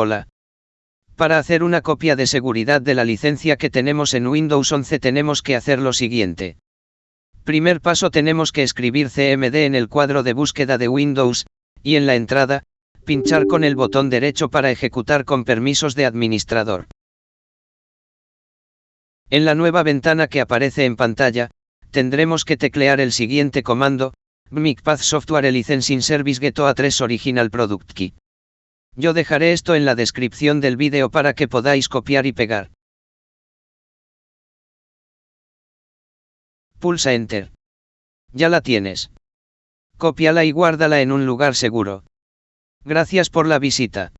Hola. Para hacer una copia de seguridad de la licencia que tenemos en Windows 11 tenemos que hacer lo siguiente. Primer paso tenemos que escribir CMD en el cuadro de búsqueda de Windows, y en la entrada, pinchar con el botón derecho para ejecutar con permisos de administrador. En la nueva ventana que aparece en pantalla, tendremos que teclear el siguiente comando, MicPath Software Licensing Service Get A3 Original Product Key. Yo dejaré esto en la descripción del vídeo para que podáis copiar y pegar. Pulsa Enter. Ya la tienes. Cópiala y guárdala en un lugar seguro. Gracias por la visita.